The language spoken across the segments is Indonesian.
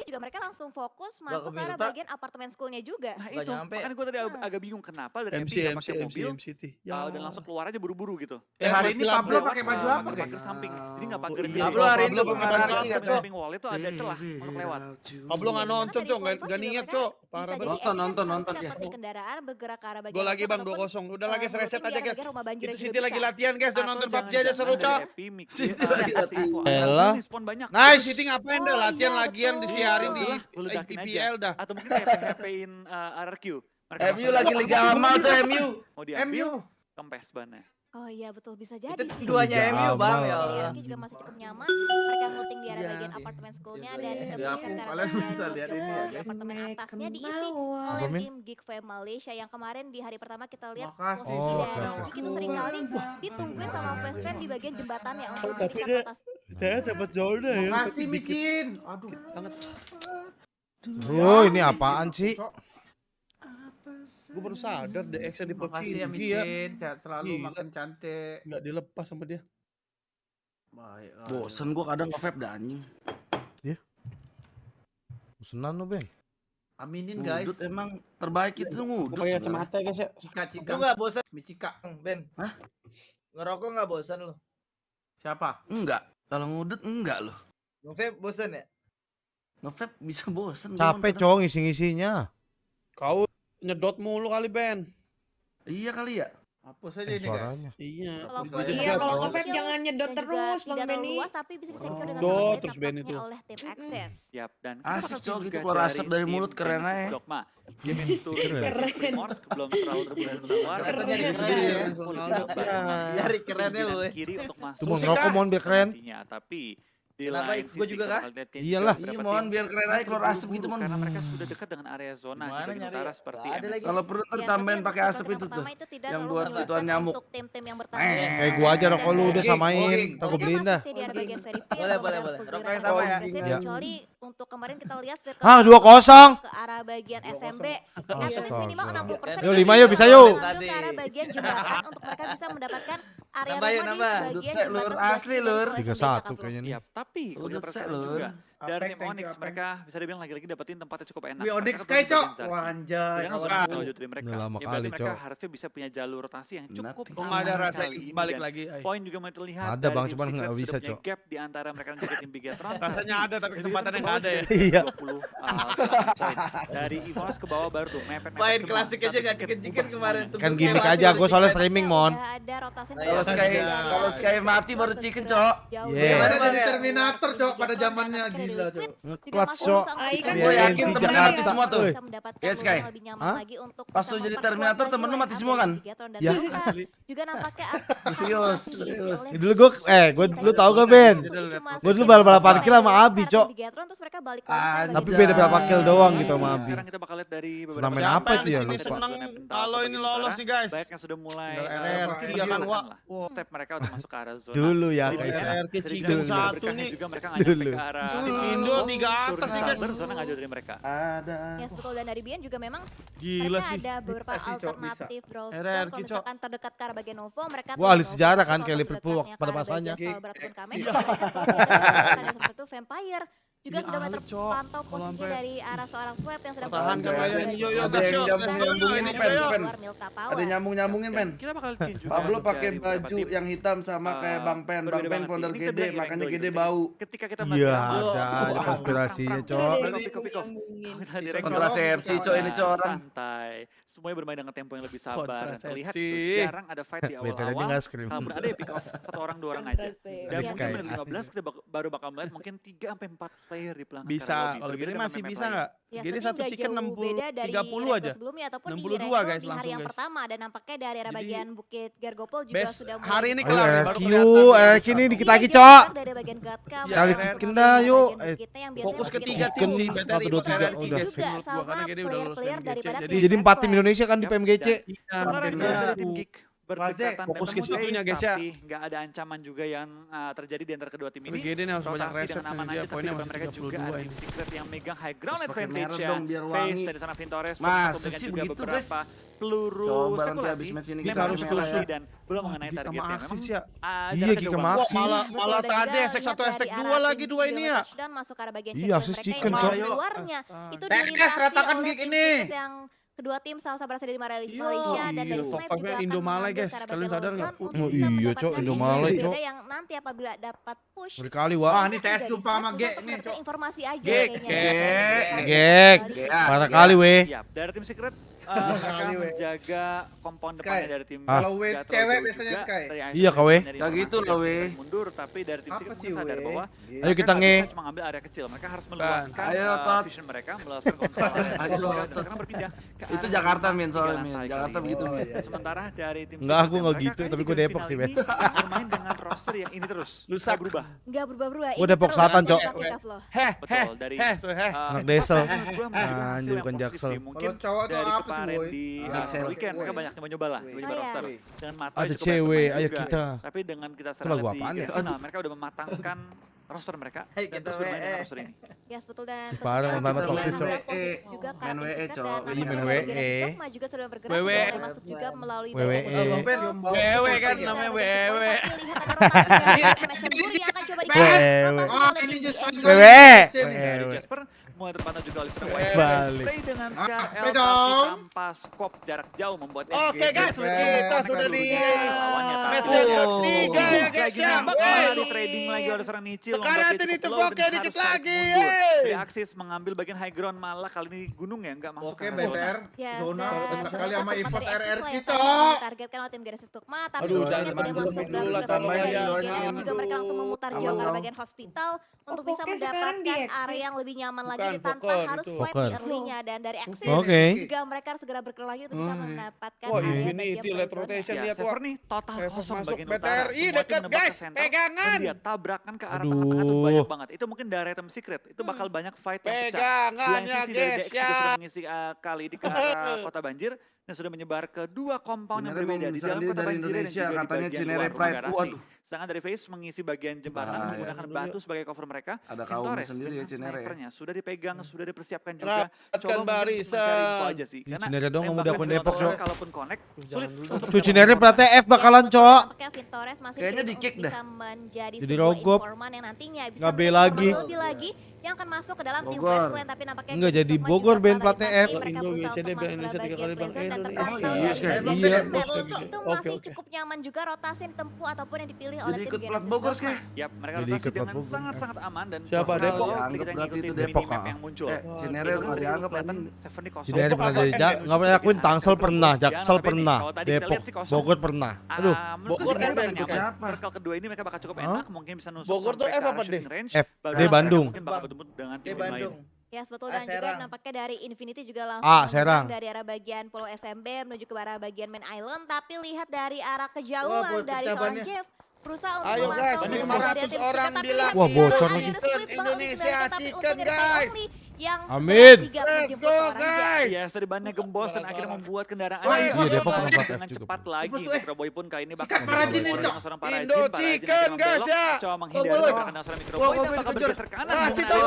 lagi juga mereka langsung fokus masuk ke arah bagian apartemen schoolnya juga. Nah itu, nyampe. makanya gue tadi ag- agak bingung kenapa dari MC MC MC pakai MC mobil MCT. uh, dan langsung keluar aja buru-buru gitu. Eh hari ini Pablo pakai baju apa guys? samping. Jadi nggak pagar Oh, iya. Pablo hari ini pakai pakai baju apa, samping wall itu ada celah untuk lewat. Pablo nggak nonton, Cok. Nggak niat, Cok. Parah banget. Nonton, nonton, nonton di kendaraan bergerak ke arah bagian Gol lagi bang ataupun, 2-0. Udah lagi reset menutupi aja guys. Itu bisa. lagi latihan guys. Udah Atau nonton PUBG aja seru cok. City uh, lagi latihan. Elah. Nice. City ngapain Oh, dah latihan iya, lagian di Lu ledakin aja. IPL dah. Atau mungkin kayak PHP-in uh, RRQ. Mereka MU lagi Liga Amal tuh MU. Mau diambil, MU. kempes bannya. Oh iya betul bisa jadi. Itu sih. duanya Liga MU bang ya Allah. RRQ juga masih cukup nyaman. Mereka looting di arah Iya. bagian apartemen schoolnya Iya. dan Di kita aku, bergeser ke arah kalian bagian bisa lihat ini ya, di guys. apartemen atasnya diisi oleh tim Geek Fam Malaysia yang kemarin di hari pertama kita lihat posisi Oh. Geek itu sering kali ditungguin sama fans fan di bagian jembatannya untuk Oh, Saya dapat zona ya. Makasih Micin. Aduh. Banget. Oh, ini apaan sih? Gue baru sadar the action di PUBG Makasih ya tinggi ya. Micin. Sehat selalu, Gila. makin cantik. Nggak dilepas sama dia. Baik. Bosen gua kadang nge-vape dah anjing. Pesenan lu, Ben. Aminin guys. Ngudut emang terbaik itu ngudut. Pakai sebenarnya. kacamata guys ya. Cika Cika. Lu nggak bosan, Micika. Ben? Hah? Ngerokok nggak bosan lu? Siapa? Enggak. Kalau ngudut enggak loh. Nge-vape bosan ya? Nge-vape bisa bosen. gua Capek, cowok ngisi-ngisinya. Kau nyedot mulu kali Ben. Iya kali ya. Hapus aja Eh, ini guys. suaranya. Iya. Tidak Iya, kalau nge-vape jauh jangan nyedot terus, Bang Benny. luas, tapi bisa disecure dengan Dot sangat baik terus Ben itu. oleh tim Access. Yap, dan Asik, Cok, gitu keluar asap dari mulut, keren aja. Dogma. Game itu Keren. Primors belum terlalu tawar. Katanya Dia keren. Nyari kerennya lu, kiri untuk masuk. Tuh, mau mohon biar keren. Tapi di Kenapa? lain sisi juga kah? Iyalah. Iya, mohon biar keren aja keluar asap gitu, Mon. Karena mereka sudah dekat dengan area zona Gimana di bagian nyari utara seperti ada lagi. Kalau perlu ntar Ya, tambahin pakai asap itu tuh. itu yang buat ituan nyamuk. Untuk tim-tim yang bertanding. Kayak gua aja rokok lu udah samain. Ntar gua beliin dah. Boleh, boleh, boleh. pergerakan Rokok yang sama ya? Ya. Kecuali untuk kemarin kita lihat circle Ah, itu 2-0. ke arah bagian SMB. Astaga. Advance minimal 60% Yuk, lima yuk, bisa yuk. Ke arah bagian jembatan untuk mereka bisa mendapatkan area rumah nambah. di bagian sek, Lur. jembatan Asli, Lur. kiri dari 3-1 Jakarta kayaknya nih. Tapi Udah perasaan juga dari tim Onyx you, mereka bisa dibilang lagi-lagi dapetin tempatnya cukup enak. Wih, Onyx Mereka Sky, baru Cok. Wah, anjay. Kan kawan sudah dari mereka. Lama Ya, kali, mereka Cok. harusnya bisa punya jalur rotasi yang cukup. Kok nggak ada rasa balik lagi? ay. Poin juga mulai terlihat Ada, Bang, cuman nggak bisa, Cok. gap di antara mereka dan juga tim Bigatron. Rasanya ada tapi kesempatannya tim nggak ada ya. Iya. sudah 20, uh. Dari Evolas ke bawah baru tuh mepet Main klasik aja nggak bubar kemarin. Kan gimmick aja, gue soalnya streaming, Mon. Udah ada rotasi Kalau Sky bagian kalau Sky mati baru chicken, Cok. bagian jadi Terminator, Cok, pada zamannya gila, kan Liquid. Gue Iya, yakin temennya Jakarta. mati semua tuh. Yes, Sky. Pas lu jadi Terminator, temen lu mati up semua kan? Dan Ya. Asli. juga nampaknya Serius, Dulu gue, eh, gue lu tau gak Ben? Gue dulu balap-balapan kill sama Abi, Cok. Tapi beda berapa kill doang gitu sama Abi. Sekarang kita bakal lihat dari beberapa Turnamen apa itu ya, lupa. kalau ini lolos nih guys. Banyak yang sudah mulai iya kan, Wow. step mereka untuk masuk ke arah zona. Dulu ya, guys. ya. RRQ Dulu. satu berkahnya nih. juga mereka nggak nyampe Dulu. ke arah Dulu. Indo Indo. tiga atas nih, guys. Nggak jauh dari mereka. Ada. Yes betul dan dari Bian juga memang Gila mereka sih. ada beberapa Bisa sih, alternatif RRQ, kalau misalkan terdekat ke arah bagian Novo mereka Wah, ahli sejarah kan, kayak Liverpool pada masanya. Mereka tuh ada seperti itu Vampire juga Ini sudah terpantau sampai- dari arah seorang swab yang sedang Pertahankan berada aja di ini, yo, yo, bagian Ada yang nyambung nyambungin ini, pen, pen. Ada nyambung nyambungin pen. Kita bakal Pablo pakai baju yang hitam sama kayak Uh, Bang Pen. Bang Pen founder gede, makanya gede bau. Ketika kita Iya, ada perang, konspirasinya, Cok. Ada. Kontrasepsi, Cok, ini, Cok, orang. Santai. Semuanya bermain dengan tempo yang lebih sabar. Dan terlihat jarang ada fight di awal-awal. Kalaupun ada pick off satu orang dua orang aja. Dan mungkin Sky. menit 15 kita baru bakal melihat mungkin 3 sampai 4 player di pelanggan Bisa, kalau gini masih bisa nggak? Ya, Jadi sepertinya satu chicken jauh 60, beda dari 30 retro aja. sebelumnya ataupun 62 di guys, di hari langsung, yang guys. pertama dan nampaknya dari area Jadi, bagian Bukit Gargopol juga Best sudah mulai hari ini kelar nih, baru RQ, kelihatan. RQ ini dikit Iya, lagi, dia Cok. dari bagian Gatkam, Sekali dari chicken dah, yuk. bagian Eh, kita yang biasanya Fokus ke bikin tiga satu. tim sih, Satu, BTR dua, itu tiga, saya udah. tiga berdekatan fokus ke situnya guys ya. Enggak ada ancaman juga yang uh, terjadi di antara kedua tim ini. Begini nih harus banyak reset dengan aman aja, tapi depan mereka juga ada tim secret yang megang high ground advantage ya. Face dari sana Vintores, satu megang juga begitu, beberapa guys. peluru Coba spekulasi. Kita harus terus dan belum mengenai targetnya. Memang ya. Iya, Gika Maxis. Malah, malah tadi esek satu esek dua lagi dua ini ya. Dan masuk ke arah bagian Iya, Asus Chicken. Keluarnya. Itu dari ratakan gig ini kedua tim sama-sama berasal dari iya. Malaysia iya, dan iya. dari Indo Malay guys. Kalian sadar nggak? Oh, iya, Cok, Indo Malay, Cok. yang nanti apabila dapat push. Berkali wah, ini tes jumpa sama Gek nih, Cok. Informasi aja Gek Gek, Gek. Kali weh. Dari tim Secret uh, menjaga kompon depannya dari tim ah. Kalau W cewek biasanya Sky. Iya KW. Gak gitu loh W. Mundur tapi dari tim Apa sih sadar bahwa Ayo kita nge. Cuma ngambil area kecil. Mereka harus meluaskan Ayo, eh, vision mereka, meluaskan kompon. berpindah Itu Jakarta min soalnya min. Jakarta begitu oh, min. Iya. Sementara dari tim Enggak, aku enggak gitu, tapi gue Depok sih, Ben. Bermain dengan roster yang ini terus. Lusa berubah. Enggak berubah-berubah. Gue Depok Selatan, Cok. Heh, heh, heh. Eh, Anak Desel. Anjir, bukan Jaksel. Kalau cowok tuh apa kemarin di ah, uh, weekend mereka banyak yang nyoba lah, nyoba roster. Dengan mata ada cewek, ayo kita. Tapi dengan kita serang gitu. ya? gitu, nah mereka udah mematangkan roster mereka. Hey, dan terus bermain dengan roster ini. Yes betul dan parah pertama toksis cok. Juga main WWE cok. Iya WWE juga sudah bergerak WWE masuk juga melalui WWE WWE oh, kan namanya WWE, WWE, WWE, mulai terpantau juga oleh Snow Balik. Play dengan Scar ah, L dong. tanpa skop jarak jauh membuat Oke okay, guys, kita sudah di match yang ketiga ya guys ya. Lalu trading lagi oleh seorang Nichil. Sekarang tadi itu oke dikit lagi. Reaksis mengambil bagian high ground malah kali ini gunung ya nggak masuk. Oke BTR, zona. Ya, Dekat kali sama import RR kita. Targetkan oleh tim Genesis Tukma tapi tidak masuk. ya. juga mereka langsung memutar jauh ke bagian hospital untuk bisa mendapatkan area yang lebih nyaman lagi bukan, harus itu. swipe early-nya dan dari exit okay. juga mereka harus segera berkelahi lagi untuk bisa hmm. mendapatkan Wah, area ini di late rotation lihat ya, nih total kosong masuk BTRI dekat guys, pegangan. Dia tabrakan ke arah tengah-tengah itu banyak banget. Itu mungkin dari item secret, itu bakal hmm. banyak fight yang pecah. Pegangannya guys ya. mengisi eh, kali di kota banjir yang sudah menyebar ke dua kompon yang berbeda di dalam kota Banjir dan juga katanya di bagian Cinere luar Pride. negara asing. Dari Face mengisi bagian jembatan nah, menggunakan ya. batu sebagai cover mereka. Ada kaum Torres sendiri ya Cinere. Ya. Snipernya sudah dipegang, ya. sudah dipersiapkan juga. Rapatkan barisan. Mencari info aja sih. Iya, Karena Cinere dong kamu udah konek Depok, Cok. Kalaupun connect, sulit. Tuh Cinere PTF bakalan, Cok. Kayaknya di kick dah. Jadi rogop. Gak B lagi yang akan masuk ke dalam tim Flash Clan tapi nampaknya enggak jadi Bogor band platnya F. Indo GCD Bank Indonesia tiga kali bang oh iya iya. iya. oke masih cukup nyaman juga rotasi tempu ataupun yang dipilih oleh tim ikut plat Bogor sih ya mereka rotasi dengan sangat-sangat aman dan siapa? Depok? kita ngikutin minimap yang muncul. Eh, Cinere nggak dianggap kan Seven di kosong. Cinere pernah jadi nggak pernah akuin Tangsel pernah Jaksel pernah Depok. Bogor pernah. Aduh Bogor F yang siapa? Circle kedua ini mereka bakal cukup enak mungkin bisa nusuk Bogor tuh F apa deh F D Bandung bertemu dengan tim lain. Ya sebetulnya ah, juga nampaknya dari Infinity juga langsung ah, dari arah bagian Pulau SMB menuju ke arah bagian Main Island tapi lihat dari arah kejauhan Wah, dari seorang Jeff berusaha untuk Ayo guys, 500 orang bilang. Wah, bocor lagi. Indonesia chicken guys yang Amin. 30 Let's go guys. Ya, serbannya gembos dan akhirnya membuat kendaraan Woi, iya, Depok dengan cepat lagi. Eh. Mikroboy pun kali ini bakal merajin ini, Cok. Indo chicken guys ya. Coba menghindari terkena serangan Mikroboi dan bakal bergeser kanan. Kasih tahu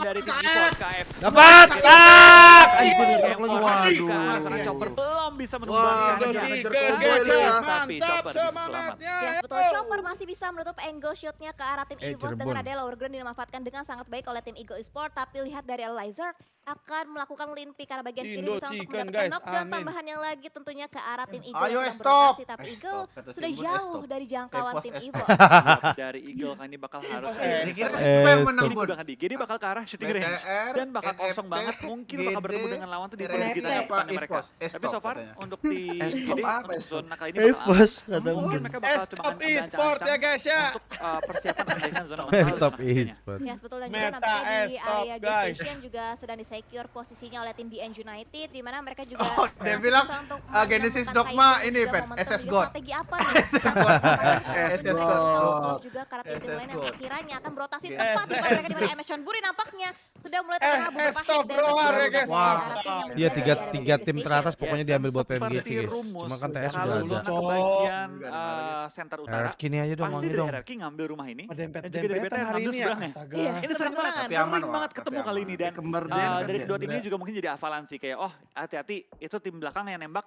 dari tim KF. Dapat. Tak. Waduh. Serangan Chopper belum bisa menumbangkan. Indo chicken guys ya. Mantap semangatnya. Ya, betul Chopper masih bisa menutup angle shotnya ke arah tim Evo dengan ada lower ground dimanfaatkan dengan sangat baik oleh tim Eagle Esports. tapi lihat dari Elizard akan melakukan limpi karena bagian kiri berusaha untuk mendapatkan knockdown tambahan yang lagi tentunya ke arah tim hmm. Eagle Ayo, yang stop. tapi eh, Eagle stop. sudah eh, jauh dari jangkauan tim eh, Evo dari Eagle iya. kan ini bakal harus ya. eh, yang menang Bun. Bakal Gede bakal ke arah shooting range dan bakal kosong banget mungkin bakal bertemu dengan lawan tuh di bulan kita depan mereka. Tapi so far untuk di Gede zona kali ini bakal kata mungkin mereka bakal cuma stop e-sport ya guys ya. Untuk persiapan andaikan zona. Stop e-sport. Ya sebetulnya juga nampaknya di area guys. juga sedang disediakan disecure posisinya oleh tim BN United di mana mereka juga Oh, dia bilang, untuk ah, Genesis Dogma ini, momentum SS God. Strategi apa nih? SS God. juga karena tim-tim SS lain yang akhirnya akan berotasi tepat di mereka di mana MS sudah mulai eh, Estop Roar ya guys. Iya tiga tiga tim teratas pokoknya diambil buat PMG guys. Cuma kan TS sudah ada. Oh, center eh, utara. Kini aja dong pasti dong. Kini ngambil rumah ini. Dan juga dari BTN hari ini ya. Iya, ini sering banget. Sering banget ketemu kali ini dan eh, dari dua tim ini juga mungkin jadi avalansi kayak oh hati-hati itu tim belakang yang nembak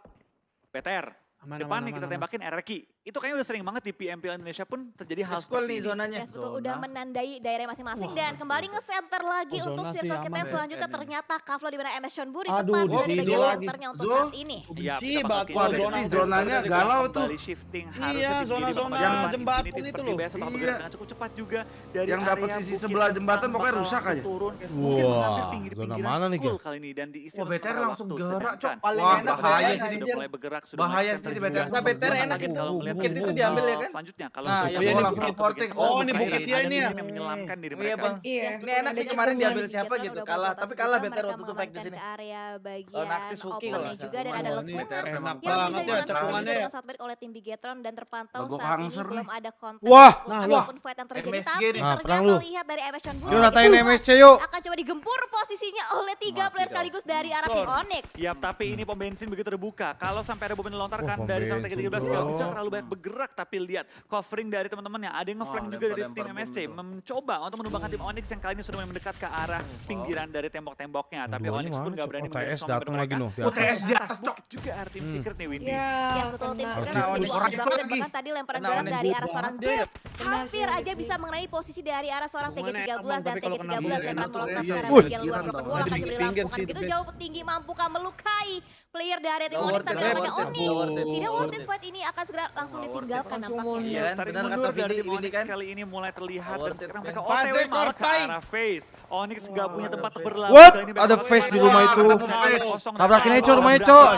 PTR Aman, Depan aman, kita aman, tembakin aman. RRQ. Itu kayaknya udah sering banget di PMPL Indonesia pun terjadi hal School nih zonanya. Yes. Zona. Udah menandai daerah masing-masing dan kembali nge-center lagi oh, untuk circle kita yang selanjutnya. Ternyata Kaflo di mana MS Sean Buri tepat di bagian centernya untuk Zul, saat ini. Iya, kita zona, zonanya galau tuh. shifting Iya, zona-zona jembatan itu loh. Iya. cukup cepat juga. Dari yang dapat sisi sebelah jembatan pokoknya rusak aja. Wah, zona mana nih? Kali ini dan diisi. Langsung gerak, cok. Wah, bahaya sih. Bahaya sih jadi BTR nah, BTR enak gitu. Bukit itu diambil ya kan? Selanjutnya kalau nah, langsung ke porting. Oh, ini bukit ya ini ya. Yang menyelamatkan diri iya, mereka. Iya. Ini enak nih kemarin diambil siapa gitu. Kalah, tapi kalah BTR waktu itu fake di sini. Area bagian oh, Naksis Fuki kalau juga dan ada lekungan enak iya, banget ya cekungannya Sangat ya. Saat oleh tim Bigetron dan terpantau saat ini belum ada konten. Wah, nah, wah. fight yang terjadi tapi nah, ternyata lihat dari MS Chon Yuk ratain MSC yuk. Akan coba digempur posisinya oleh tiga player sekaligus dari arah tim Onyx. Iya, tapi ini pom bensin begitu terbuka. Kalau sampai ada bom lontarkan gerak dari sampai ke 13 nggak bisa terlalu banyak bergerak tapi lihat covering dari teman-teman yang ada yang ngeflank oh, juga dari tim MSC mencoba untuk menumbangkan tim Onyx yang kali ini sudah mendekat ke arah pinggiran dari tembok-temboknya tapi Onyx pun nggak berani UTS datang lagi noh UTS di atas cok juga tim Secret nih Windy ya betul tim Secret orang itu lagi tadi lemparan gerak dari arah seorang Jeff hampir aja bisa mengenai posisi dari arah seorang TG13 dan TG13 lemparan molotov sekarang tiga luar Broken akan diberi gitu jauh tinggi mampukah melukai player dari tim Onyx tapi namanya Onyx. Tidak worth it fight ini akan segera langsung ditinggalkan nampaknya. Iya, tadi mundur dari tim kan kali ini mulai terlihat dan sekarang mereka OTW malah ke arah face. Onyx nggak punya tempat berlari. What? Ada face di rumah itu. Tabrakin aja rumahnya, Cok.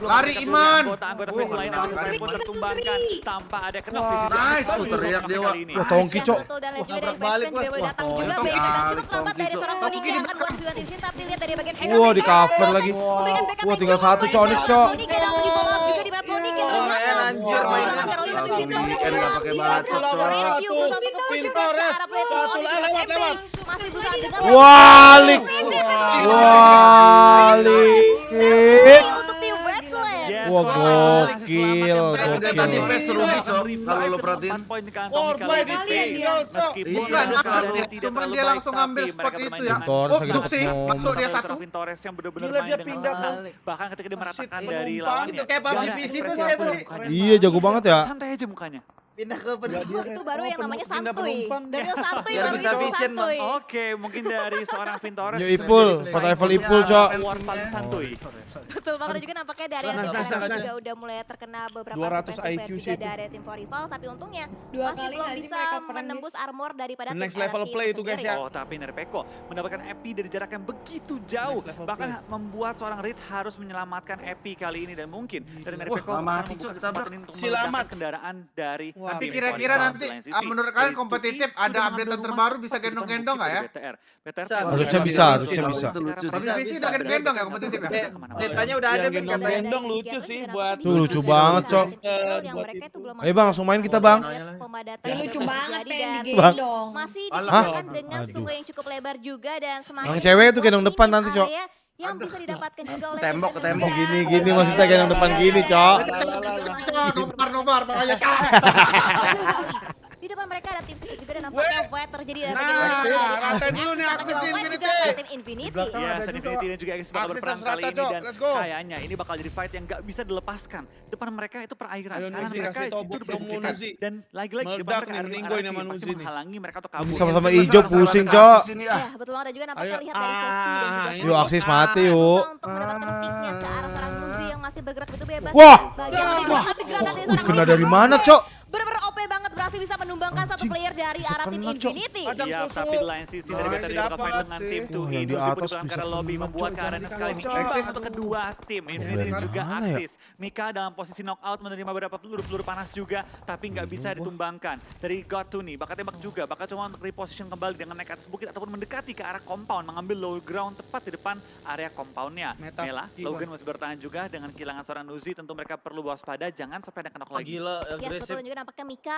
Lari Iman. Anggota ada kena Nice, teriak Dewa. Wah, tongki, Cok. Betul balik. Dewa datang juga. Baik, dari seorang yang akan tapi lihat dari bagian. Wah, di cover lagi. Wah, tinggal satu cok Onyx cok. Onyx yang langsung di follow juga di mana Onyx yang langsung. Anjir mainnya. wali, enggak pakai cok. wali, wali, Wah gokil, gokil. Eh, tadi Fes rugi, Cok. Kalau lo perhatiin. Korban di field, Cok. Bukan, cuman dia langsung ambil spot itu ya. Oh, Ujuk sih, masuk dia satu. Gila dia pindah kan. Bahkan ketika dia meratakan dari gitu, lawannya. Itu kayak PUBG PC tuh saya tadi. Iya, jago banget ya. Santai aja mukanya pindah ke iya, penumpang. itu kan baru oh, yang namanya santuy. Dari iya. santuy baru bisa santuy. Oke, mungkin dari seorang Vintores. New Ipul, foto Eiffel Ipul, iya, Cok. Award paling santuy. Betul, makanya juga nampaknya dari yang juga udah mulai terkena beberapa 200 IQ sih dari tim Forival, tapi untungnya dua masih belum bisa menembus armor daripada Next level play itu guys ya. Oh, tapi Nerpeko mendapatkan Epi dari jarak yang begitu jauh, bahkan membuat seorang Reed harus menyelamatkan Epi kali ini. Dan mungkin dari Nerpeko akan membuka kesempatan untuk kendaraan dari tapi kira-kira nanti ah, ah, menurut kalian kompetitif ada update terbaru bisa gendong-gendong nggak ya? ya? BTR. Harusnya bisa, harusnya bisa. Tapi sih udah gendong ya kompetitif ya? Datanya udah ada gendong-gendong lucu sih buat lucu banget, Cok. Ayo eh, Bang, langsung main kita, Bang. Ini lucu banget pengen digendong. Masih dilakukan dengan sungai yang cukup lebar juga dan semakin Yang cewek itu gendong depan nanti, Cok yang bisa didapatkan juga oleh tembok ke tembok gini gini maksudnya yang depan gini cok nomor nomor makanya cok Nah, pakai terjadi dari Nah, ratain nah, dulu nih akses Infinity. Infinity. Ya, Infinity dan juga X bakal berperan kali ini dan kayaknya ini bakal jadi fight yang gak bisa dilepaskan. Depan mereka itu perairan, karena mereka itu depan dan lagi-lagi depan mereka ada yang pasti menghalangi mereka atau kabur. Sama-sama hijau pusing, Cok. Iya, betul banget dan juga nampaknya lihat dari Koki dan juga Yuk, akses mati, yuk. Untuk mendapatkan picknya ke arah seorang yang masih bergerak itu bebas. Wah, kena dari mana, Cok? bisa menumbangkan satu player dari arah tim Infinity. Iya, tapi lain sisi dari Beta juga fight dengan tim tuh Hidus dibutuhkan karena lobby membuat keadaan sekali ini imbang untuk kedua tim. Infinity juga aksis. Mika dalam posisi knockout menerima beberapa peluru-peluru panas juga, tapi nggak bisa ditumbangkan. Dari God Tuni, bakal tembak juga, bakal cuma untuk reposition kembali dengan naik atas bukit ataupun mendekati ke arah compound, mengambil low ground tepat di depan area compoundnya. Mela, Logan masih bertahan juga dengan kehilangan seorang Nuzi, tentu mereka perlu waspada, jangan sampai ada kenok lagi. Gila, iya, agresif. Ya, betul juga nampaknya Mika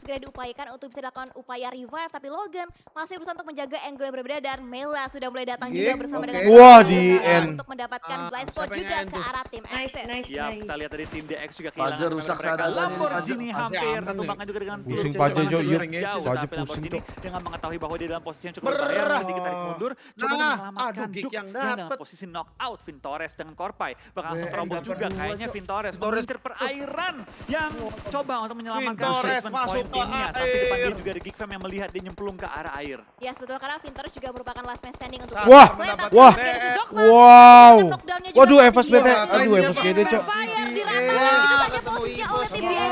segera diupayakan untuk bisa dilakukan upaya revive. Tapi Logan masih berusaha untuk menjaga angle yang berbeda dan Mela sudah mulai datang Game? juga bersama okay. dengan Wah, di uh, end. untuk mendapatkan uh, blind spot juga ke arah tim X. Nice, nice, ya, nice. kita lihat dari tim DX juga kehilangan Pazer rusak mereka. Lamborghini hampir tertumbangkan juga dengan pusing Pajer jauh, iya, Pajer pusing tuh. Dengan mengetahui bahwa dia dalam posisi yang cukup berbahaya, sedikit tarik mundur, coba menyelamatkan Duke yang dapat posisi knock out Vintores dengan Korpai. Bakal langsung terobos juga kayaknya Vintores. Vintores perairan yang coba untuk menyelamatkan Vintores poin timnya, air. tapi depan dia juga ada Geek Fam yang melihat dia nyemplung ke arah air. Ya sebetulnya betul karena vinter juga merupakan last man standing untuk Wah, wah, wah. Wow. Waduh, FSBT, aduh FSBT, Cok. Rama itu banyak fokusnya oleh tim ya,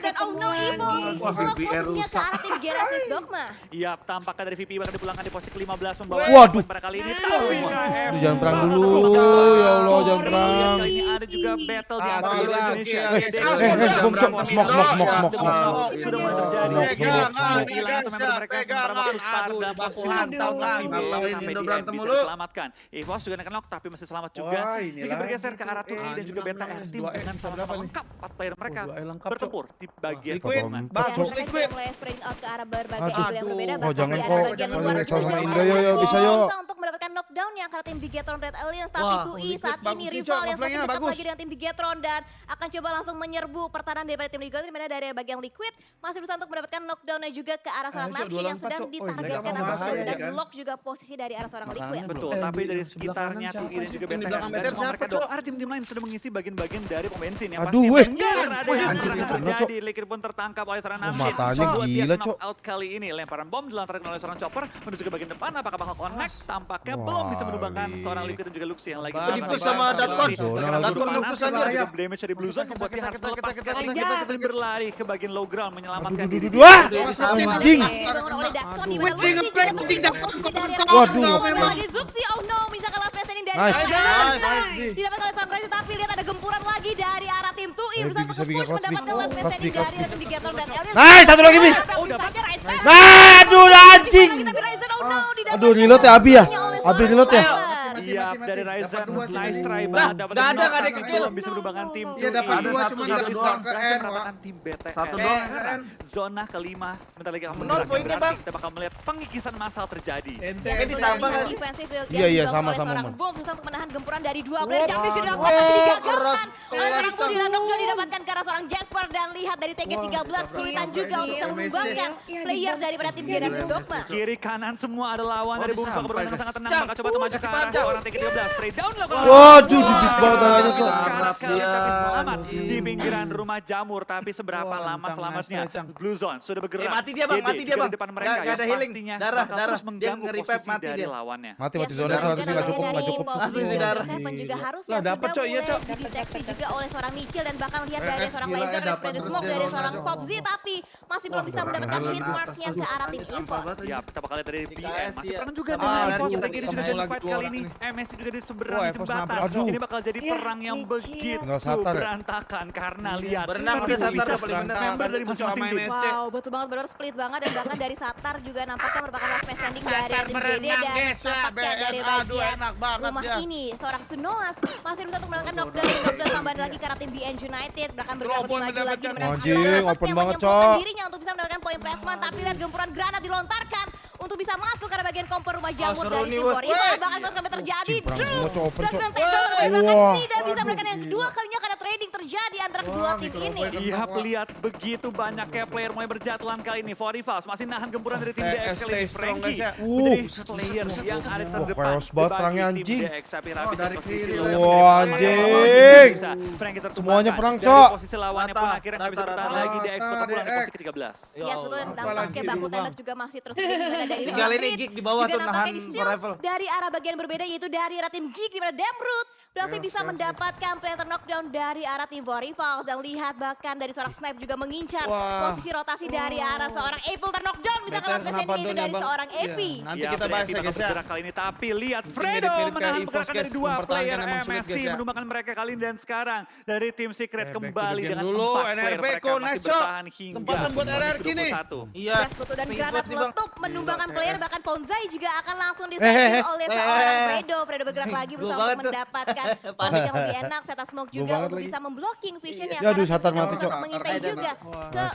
dan Oh No Ivo. Fokusnya ke arah tim Genesis Dogma. Iya, tampaknya dari VP bakal dipulangkan di posisi ke-15 membawa Waduh. pada kali ini. Tapi jangan perang dulu. Ya Allah, jangan perang. Ini ada juga battle di ah, antara Indonesia. Eh, eh, smoke, smoke, smoke, smoke, smoke. Sudah mulai iya. terjadi. Pegangan, pegangan, pegangan. Aduh, baku hantam lagi. Sampai di end bisa diselamatkan. Evos juga kena knock, tapi masih selamat juga. Sedikit bergeser ke arah Tuni dan juga beta R. Tim dengan bisa berapa nih? Lengkap 4 player mereka oh, lengkap, bertempur di bagian liquid. Bagus liquid. Mulai spreading out ke arah berbagai yang berbeda oh, bahkan jangan kok bagian. Jangan Indo yo yo bisa yo. Untuk mendapatkan knockdown yang karena tim Bigetron Red Alliance tapi 2E saat ini rival yang semakin dekat lagi dengan tim Bigetron dan akan coba langsung menyerbu pertahanan daripada tim Bigetron di mana dari bagian liquid masih berusaha untuk mendapatkan knockdownnya juga ke arah seorang Napsi yang sedang ditargetkan dan lock juga posisi dari arah seorang liquid. Betul, tapi dari sekitarnya Tui dan juga Benteng dan mereka doang. Tim-tim lain sudah mengisi bagian-bagian dari pemain bensin ya Aduh, pasti menyerankan cok Likir pun tertangkap oleh serangan Namjin. Oh, matanya gila, Cok. out kali ini. Lemparan bom dilontarkan oleh seorang chopper menuju ke bagian depan. Apakah bakal connect? Tampaknya Wah, belum bisa menubangkan seorang Likir dan juga Luxi yang lagi Dipus sama Datkon. Datkon nembus aja. Damage dari Blue Zone membuat dia harus lepas kita Dan berlari ke bagian low ground menyelamatkan diri. Wah anjing. Wih, ngeplay penting Datkon. Waduh. Memang. Luxi, oh no ini dari nice. Nice. Nice. Didapat oleh Sunrise tapi lihat ada gempuran lagi dari arah tim 2 Urusan terus push mendapatkan last man standing dari Rhythm dan Elias. Nice, satu lagi Bi. Aduh anjing. Oh aduh reload ya Abi ya. Abi reload ya siap mati, mati. dari Ryzen. Nice try banget. Dapat ada nggak ada kill. Bisa berubahkan tim. Iya dapat dua cuma dapat dua ke N. tim BTS. Satu doang. Zona kelima. Bentar lagi akan menol poinnya bang. Kita bakal melihat pengikisan massal terjadi. Ente disambang nggak sih? Iya iya sama sama. Bom susah untuk menahan gempuran dari dua player. Jangan tidak dapat digagalkan. Orang pun dilandung dan didapatkan karena seorang Jasper dan lihat dari TG13 kesulitan juga iya, untuk iya, mengembangkan player daripada tim iya, Generasi Dogma. Kiri kanan semua ada lawan dari Bumsa berani sangat tenang. Maka coba untuk maju ke arah serangan TK 13. Spray down lakukan. Waduh, jubis banget anaknya selamat. Ya. Selamat di pinggiran rumah jamur, tapi seberapa lama selamatnya? Blue Zone sudah bergerak. Eh, mati dia bang, mati dia bang. depan mereka ya pastinya darah, darah. mengganggu posisi dia lawannya. Mati, mati iya, zona harus harusnya cukup, nggak cukup. Langsung sih darah. Saya pun juga iya. harusnya sudah iya, dideteksi juga oleh seorang Michel dan bahkan lihat dari eh, seorang Laser, ya, dari Smoke, dari seorang Popzi, tapi masih belum bisa mendapatkan hit marknya ke arah tim Info. Ya, pertama kali dari BN, masih perang juga dengan Info, kita kiri juga jadi fight kali ini. Eh, MSC juga di seberang oh, jembatan. Aduh. Ini bakal jadi perang yang begitu satar, berantakan karena ya, lihat berenang udah satar paling member dari masing-masing tim. Wow, betul banget. Benar split banget. Dan bahkan dari satar juga nampaknya merupakan last man standing dari tim BD dan nampaknya dari bagian rumah ini. Seorang Sunoas masih bisa untuk melakukan knockdown dan knockdown tambahan lagi karena tim BN United. Bahkan bergerak lagi lagi menang. Anjing, open banget, Cok. dirinya untuk bisa mendapatkan poin placement tapi lihat gempuran granat dilontarkan untuk bisa masuk karena bagian kompor rumah jamur dari Sibor. Itu bahkan sampai terjadi. Dan Benteng tidak bisa melakukan yang kedua kalinya karena trading terjadi antara kedua tim ini. Iya, lihat begitu banyaknya player mulai berjatuhan kali ini. For Rivals masih nahan gempuran dari tim DX kali ini. Frankie menjadi player yang ada terdepan. Chaos anjing. Wah anjing. Semuanya perang, Cok. Posisi lawannya pun akhirnya nggak bisa bertahan lagi. DX bertemu posisi ke-13. Iya, sebetulnya dampaknya baku tembak juga masih terus Iya, iya. dari Tinggal ini gig di bawah tuh nahan forever. Dari arah bagian berbeda yaitu dari arah tim gig di mana Demrut berhasil yeah, bisa yeah, mendapatkan yeah. player knockdown dari arah tim Rivals dan lihat bahkan dari seorang snipe juga mengincar wow. posisi rotasi wow. dari arah seorang Apple terknockdown bisa kalau ini itu dari seorang iya. Epi. Yeah. Nanti ya, kita bahas ya guys ya. kali ini tapi lihat Fredo oh, menahan pergerakan dari dua player MSC eh, ya. menumbangkan mereka kali ini dan sekarang dari tim Secret kembali dengan dulu, NRP NRB, player mereka masih bertahan hingga tempat buat RRQ nih. Iya. Dan granat meletup menumbangkan misalkan player bahkan Ponzai juga akan langsung disentil oleh seorang Fredo. Fredo bergerak lagi berusaha untuk mendapatkan panik yang lebih enak. Seta Smoke juga untuk bisa memblocking visionnya. yang aduh Satar mati cok. Mengintai juga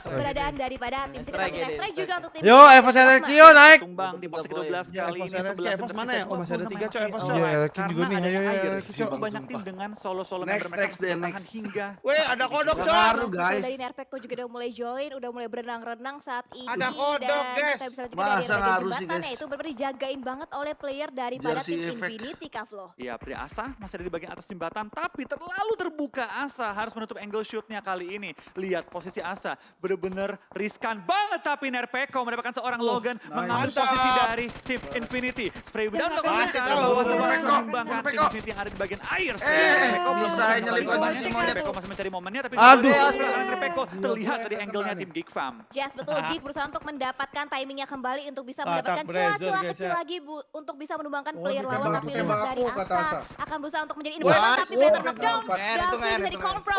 keberadaan daripada tim Strike. Strike juga untuk tim Yo Evos Kio naik. Tumbang di posisi 12 ya, kali ini 11. Evos mana ya? Oh masih ada 3 cok Evos cok. Iya Elkin juga nih. Ayo. Banyak tim dengan solo-solo bermain mereka bertahan hingga. Weh ada kodok cok. guys. Dari Nerpeko juga udah mulai join, udah mulai berenang-renang saat ini. Ada kodok guys. Masa Ya, harus jembatan sih, guys. itu benar-benar dijagain banget oleh player daripada Jersey tim effect. Infinity loh. Iya, pria Asa masih ada di bagian atas jembatan tapi terlalu terbuka Asa harus menutup angle shootnya kali ini. Lihat posisi Asa benar-benar riskan banget tapi Nerpeko mendapatkan seorang oh, Logan nice. mengambil Mantap. posisi dari tim Infinity. Spray down untuk mengembangkan tim Infinity yang ada di bagian air. Eh, Nerpeko bisa nyelip lagi semuanya. Nerpeko masih mencari momennya tapi Aduh. Nerpeko terlihat dari angle-nya tim Geek Farm. Yes, betul. Geek berusaha untuk mendapatkan timingnya kembali untuk bisa bisa mendapatkan celah-celah kecil lagi bu, untuk bisa menumbangkan player lawan tapi lewat dari angka akan berusaha untuk menjadi imbang tapi better knockdown langsung bisa di confront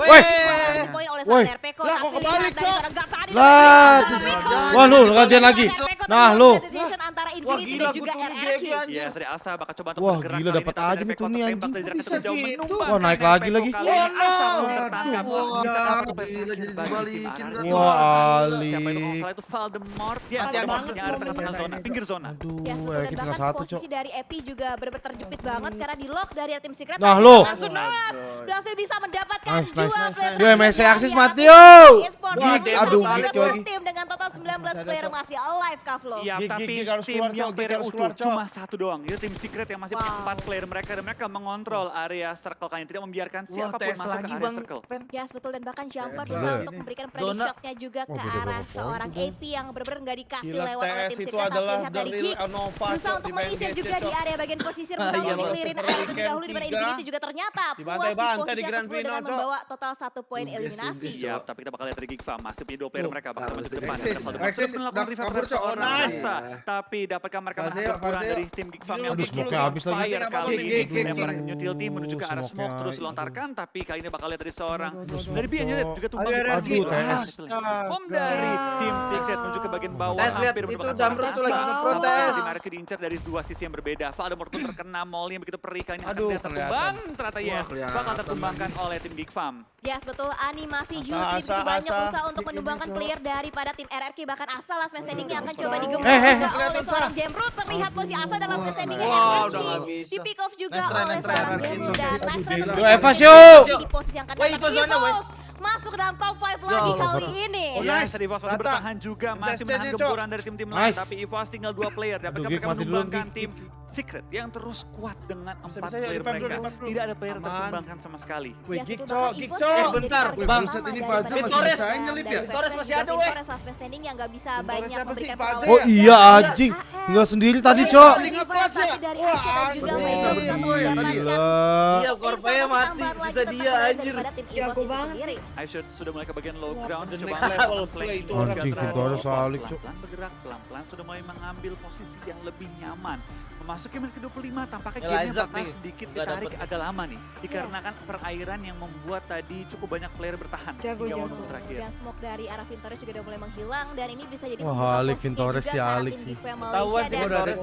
poin oleh seorang Derpeko tapi kebalik cok? Lah wah lu gantian lagi. nah lu. antara Infinity dan juga RRQ ya dari Asa bakal coba wah gila dapat aja nih Tuni anjing bisa gitu. wah naik lagi lagi. Wah Wah, Ali. Wah Wah Wah salah itu Valdemort. Wah ada Wah yang Wah tengah-tengah zona zona, pinggir zona. Aduh, ya, ya kita tinggal satu, Cok. Posisi dari Epi juga benar-benar terjepit Aduh. banget karena di lock dari tim Secret. Nah, lo. Langsung Noas berhasil bisa mendapatkan nice, dua nice, player. Nice. MSC Axis mati, yo. Gig, aduh, gig lagi. Tim dengan total 19 player masih alive, Kavlo. Iya, tapi tim yang PRU cuma satu doang. Itu tim Secret yang masih empat player mereka. Dan mereka mengontrol area circle kalian. Tidak membiarkan siapa pun masuk ke area circle. Ya, betul. Dan bahkan Jumper bisa untuk memberikan predict shotnya juga ke arah seorang AP yang benar-benar nggak dikasih lewat oleh tim Secret adalah dari Anova Berusaha untuk menyisir juga di area bagian posisir. Berusaha untuk clearin area terlebih dahulu di mana juga ternyata puas di posisi atas dengan membawa total satu poin eliminasi. Siap, tapi kita bakal lihat dari Gigfa Masih punya dua player mereka bakal masuk ke depan. Exit melakukan revive terhadap seorang Nasa. Tapi dapatkah mereka menahan kekurangan dari tim Gigfa yang Aduh, smoke habis lagi. Fire kali ini. Lempar utility menuju ke arah smoke terus lontarkan. Tapi kali ini bakal lihat dari seorang. Dari Bian juga tumpang aduh posisi. Bom dari tim Secret menuju ke bagian bawah. Tes lihat itu lagi ngeprotes. Di mereka diincar dari dua sisi yang berbeda. Ada Morton terkena mall yang begitu perih kali. Aduh, ternyata. Ternyata yes, bakal tertumbangkan oleh tim Big Farm. Yes, betul. Animasi Jutri begitu banyak usaha untuk menumbangkan Clear daripada tim RRQ. Bahkan Asa last man yang akan coba digempur juga oleh seorang Jamrud. Terlihat posisi Asa dalam last man yang RRQ. Di pick off juga oleh seorang Jamrut. Dan last man di posisi yang akan datang masuk dalam top 5 lagi kali ini. Oh, nice. Evos masih bertahan juga, masih menahan gempuran dari tim-tim lain. Tapi Evos tinggal dua player dan mereka, mereka menumbangkan tim Secret yang terus kuat dengan empat player mereka. Tidak ada player yang terkembangkan sama sekali. Wih, Gikco, Gikco. Eh bentar, Bang, set ini fase masih bisa nyelip ya? Torres masih ada weh. Torres last standing yang gak bisa banyak memberikan perlawanan. Oh iya anjing, tinggal sendiri tadi Cok. Wah anjing. Iya, Corpaya mati, sisa dia anjir. aku banget sih. Aisyah sudah mulai ke bagian low ground. dan next level play itu orang Anjing, Pelan-pelan bergerak, pelan-pelan sudah mulai mengambil posisi yang lebih nyaman masuknya ke menit ke-25 tampaknya game gamenya bakal sedikit ditarik agak lama nih. Iya. Dikarenakan yeah. perairan yang membuat tadi cukup banyak player bertahan. Jago, jago. terakhir. Dan smoke dari arah Vintores juga udah mulai menghilang. Dan ini bisa jadi Wah, Alik Vintores ya Alik sih. Ketahuan sih udah ada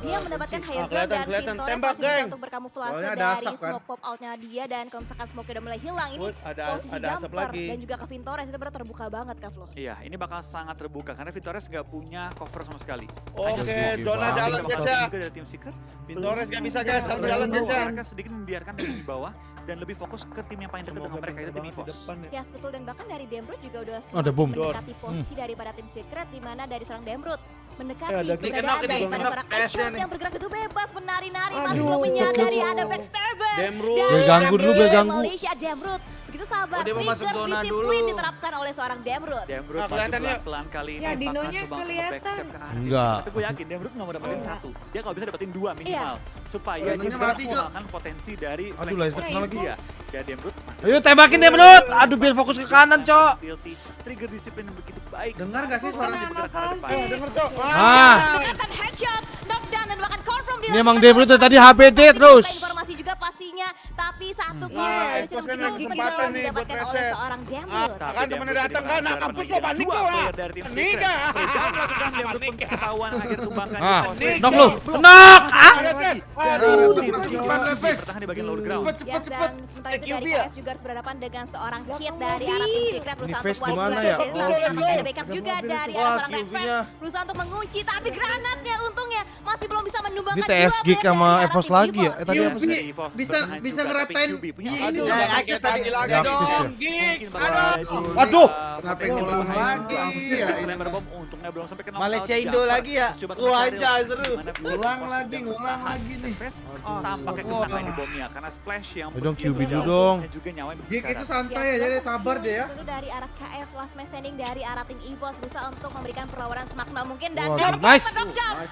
Dia mendapatkan higher ground dan Vintores bisa untuk berkamuflase dari smoke pop outnya dia. Dan kalau misalkan smoke udah mulai hilang ini posisi jumper dan juga ke Vintores itu benar terbuka banget Kak Flo. Iya, ini bakal sangat terbuka karena Vintores gak punya cover sama sekali. Oke, zona jalan ya aja. Tim Secret. Torres gak bisa guys, harus jalan guys ya. Mereka sedikit membiarkan di bawah dan lebih fokus ke tim yang paling dekat dengan mereka itu tim EVOS. Ya betul dan bahkan dari Demrut juga udah ada bom. mendekati hmm. posisi daripada tim Secret di mana dari seorang Demrut mendekati ya, keberadaan daripada seorang yang bergerak itu bebas menari-nari masih belum menyadari ada backstabber. Demrut. Ganggu dulu, ganggu. Malaysia Demrut Begitu sahabat, Oh, dia mau masuk trigger zona disiplin dulu. diterapkan oleh seorang Demrut. Demrut Nah, kelihatannya- pelan-pelan kali ini. Ya, dinonya kelihatan. Enggak. Tapi gue yakin Demrut nggak mau dapetin Enggak. satu. Dia kalau bisa dapetin dua minimal. Supaya dia bisa menggunakan potensi dari Aduh, kena lagi. dia. Dan Demrut masih Ayo tembakin dia menurut. Aduh biar fokus ke kanan, Cok. Trigger disiplin yang begitu baik. Dengar gak sih suara Kenapa bergerak ke depan. Denger cok. Ah, Menggunakan headshot, knockdown dan bahkan confirm ini emang Demrut tadi HBD terus. Informasi juga pastinya, tapi satu Hmm. gol Nah, dari Expos kan kesempatan nih buat reset. seorang Ah, Demrut. Tapi kan temennya Demrut datang kan, nah kampus lo panik lo lah. ah. Panik. ketahuan akhir tumbangkan Ah, di. Knock lu. Knock. Ah. Aduh, di bagian lower ground. Cepet, Ya, cepet, cepet. sementara itu dari? KF juga harus berhadapan dengan seorang hit dari arah tim Secret berusaha untuk wide ya? open. Let's go. Ada backup juga dari arah Wah, seorang Red berusaha untuk mengunci tapi granatnya untungnya masih belum bisa menumbangkan Ini dua TS Geek player sama Evos lagi ya? Eh tadi apa sih? bisa bisa ngeratain punya ini ya, Pakai akses tadi lagi ya. dong, Gik. Aduh. Aduh. Kenapa ngulang lagi? Ya, Lempar bom untungnya belum sampai kena Malaysia Indo lagi ya? Wah, anjay, seru. Ngulang lagi, ngulang lagi nih. Tampaknya kena ini bomnya karena splash yang Ayo dong, QB dulu dong. Gik itu santai aja deh, sabar deh ya. Dari arah KF last man standing dari arah tim EVOS berusaha untuk memberikan perlawanan semaksimal mungkin dan nice.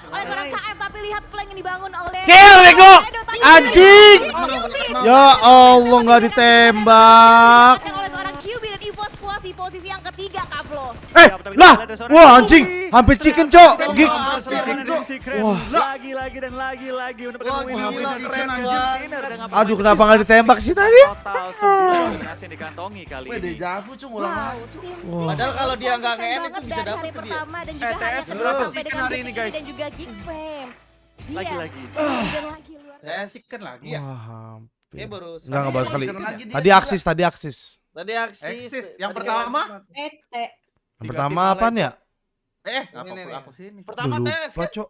oleh seorang KF tapi lihat flank yang dibangun oleh Kill, bego. Anjing. Ya Allah nggak ditembak. Didapatkan oleh seorang QB dan EVOS puas di posisi yang ketiga Kaplo. Eh, lah. Wah anjing, hampir chicken cok. Gig. Wah. Lagi-lagi dan untuk keren. Winner dengan Aduh kenapa nggak ditembak sih tadi? Total 9 dominasi yang dikantongi kali Weh, ini. dejavu cung ulang Wow, lagi. tim Wah. Padahal kalau dia nggak nge-end itu bisa tuh dia. pertama dan juga Eh, hari sampai dengan Hari ini, guys. dan juga Lagi-lagi. lagi luar Tes chicken lagi ya. Wah hampir. Dia baru Enggak enggak baru sekali. Tadi aksis, tadi aksis. Tadi aksis. Eksis. Yang pertama? Eh, eh. Yang pertama apaan ya? Eh, Ini, apa aku sini? Pertama tes lupa kan. cok.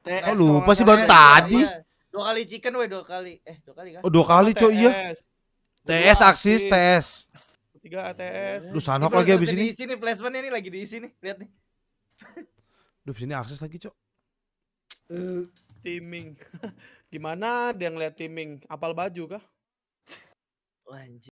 TS Oh, lupa sih, baru tadi. Iya. Dua kali chicken weh, dua kali. Eh, dua kali kan? Oh dua kali cok iya. TS. Aksis, TS. Tiga ATS. Ini sanok lagi abis ini. Diisi nih placementnya nih lagi diisi nih. Lihat nih. Duh sini akses lagi cok. Timing. Gimana dia ngeliat timing? Apal baju kah? Anjing.